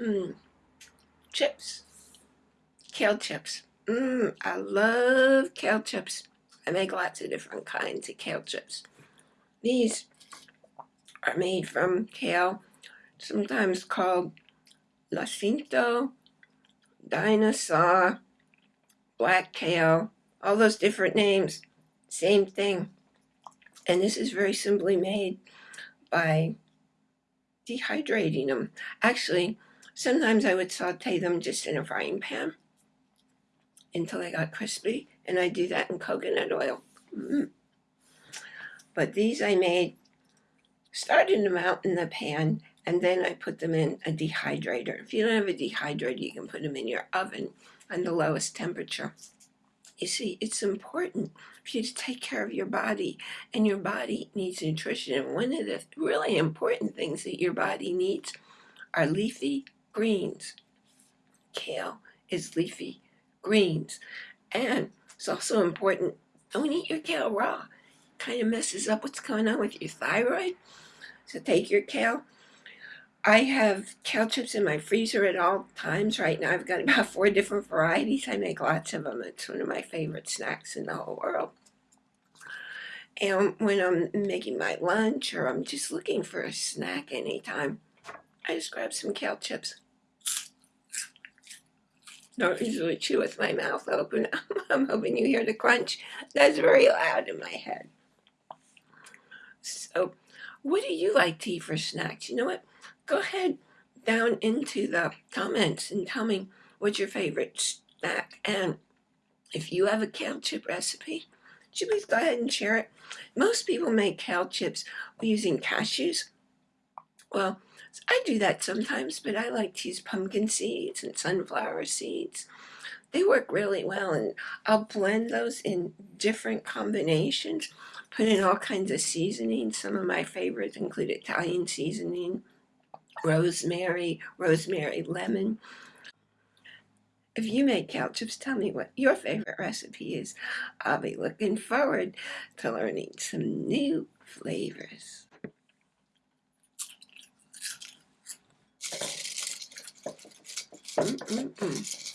Mmm. Chips. Kale chips. Mmm, I love kale chips. I make lots of different kinds of kale chips. These are made from kale, sometimes called Lacinato, Dinosaur, Black Kale, all those different names, same thing. And this is very simply made by dehydrating them. Actually, sometimes I would saute them just in a frying pan until they got crispy, and I do that in coconut oil. Mm. But these I made, started them out in the pan, and then I put them in a dehydrator. If you don't have a dehydrator, you can put them in your oven on the lowest temperature. You see, it's important for you to take care of your body, and your body needs nutrition. And one of the really important things that your body needs are leafy greens. Kale is leafy greens. And it's also important, don't eat your kale raw. Kind of messes up what's going on with your thyroid. So take your kale. I have kale chips in my freezer at all times right now. I've got about four different varieties. I make lots of them. It's one of my favorite snacks in the whole world. And when I'm making my lunch or I'm just looking for a snack anytime, I just grab some kale chips. Don't usually chew with my mouth open. I'm hoping you hear the crunch. That's very loud in my head. So, what do you like to eat for snacks? You know what? Go ahead down into the comments and tell me what's your favorite snack. And if you have a kale chip recipe, you please go ahead and share it? Most people make kale chips using cashews. Well, I do that sometimes, but I like to use pumpkin seeds and sunflower seeds. They work really well, and I'll blend those in different combinations, put in all kinds of seasonings. Some of my favorites include Italian seasoning, rosemary, rosemary lemon. If you make kale chips, tell me what your favorite recipe is. I'll be looking forward to learning some new flavors. Mm -mm -mm.